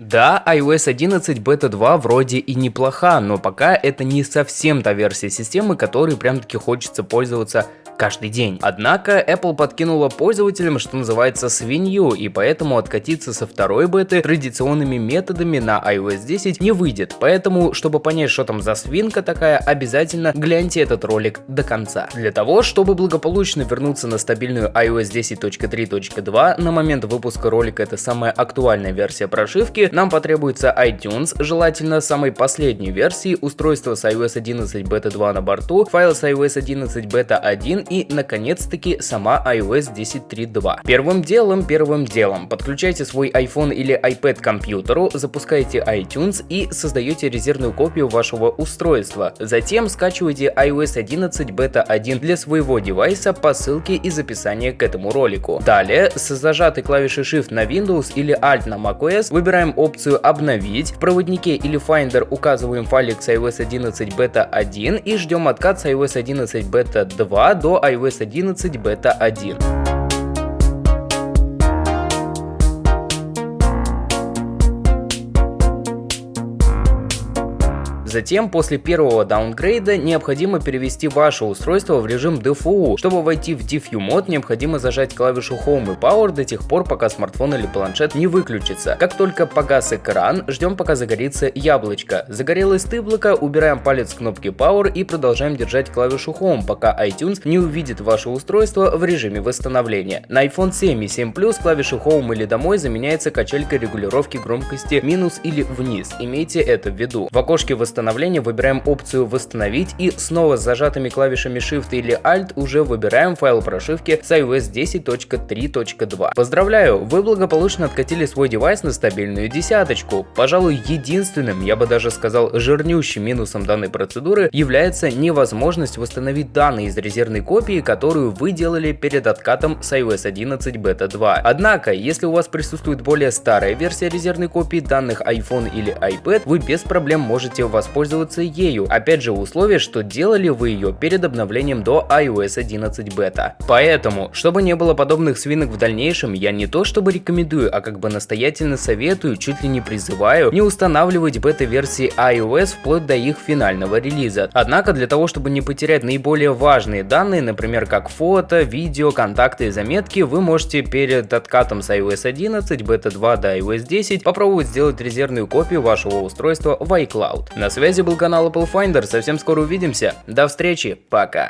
Да, iOS 11 Beta 2 вроде и неплоха, но пока это не совсем та версия системы, которой прям таки хочется пользоваться каждый день. Однако Apple подкинула пользователям, что называется, свинью, и поэтому откатиться со второй беты традиционными методами на iOS 10 не выйдет. Поэтому, чтобы понять, что там за свинка такая, обязательно гляньте этот ролик до конца. Для того, чтобы благополучно вернуться на стабильную iOS 10.3.2, на момент выпуска ролика это самая актуальная версия прошивки, нам потребуется iTunes, желательно самой последней версии, устройство с iOS 11 Beta 2 на борту, файл с iOS 11 Beta 1 и, наконец-таки, сама iOS 10.3.2. Первым делом, первым делом, подключайте свой iPhone или iPad к компьютеру, запускайте iTunes и создаете резервную копию вашего устройства. Затем скачивайте iOS 11 Beta 1 для своего девайса по ссылке из описания к этому ролику. Далее, с зажатой клавишей Shift на Windows или Alt на macOS, выбираем опцию «Обновить», в проводнике или Finder указываем файлик с iOS 11 Beta 1 и ждем откат с iOS 11 Beta 2 до iOS 11 Beta 1. Затем, после первого даунгрейда, необходимо перевести ваше устройство в режим DFU. Чтобы войти в DFU мод, необходимо зажать клавишу Home и Power до тех пор, пока смартфон или планшет не выключится. Как только погас экран, ждем пока загорится яблочко. Загорелось тыблоко, убираем палец с кнопки Power и продолжаем держать клавишу Home, пока iTunes не увидит ваше устройство в режиме восстановления. На iPhone 7 и 7 Plus клавиша Home или домой заменяется качелькой регулировки громкости минус или вниз. Имейте это в виду. В окошке восстановления восстановления выбираем опцию «Восстановить» и снова с зажатыми клавишами Shift или Alt уже выбираем файл прошивки с iOS 10.3.2. Поздравляю, вы благополучно откатили свой девайс на стабильную десяточку. Пожалуй, единственным, я бы даже сказал, жирнющим минусом данной процедуры является невозможность восстановить данные из резервной копии, которую вы делали перед откатом с iOS 11 Beta 2. Однако, если у вас присутствует более старая версия резервной копии данных iPhone или iPad, вы без проблем можете воспользоваться воспользоваться ею. Опять же, условие, что делали вы ее перед обновлением до iOS 11 бета. Поэтому, чтобы не было подобных свинок в дальнейшем, я не то чтобы рекомендую, а как бы настоятельно советую, чуть ли не призываю, не устанавливать бета-версии iOS вплоть до их финального релиза. Однако, для того, чтобы не потерять наиболее важные данные, например, как фото, видео, контакты и заметки, вы можете перед откатом с iOS 11, бета 2 до iOS 10 попробовать сделать резервную копию вашего устройства в iCloud. На связи был канал Apple Finder, совсем скоро увидимся, до встречи, пока!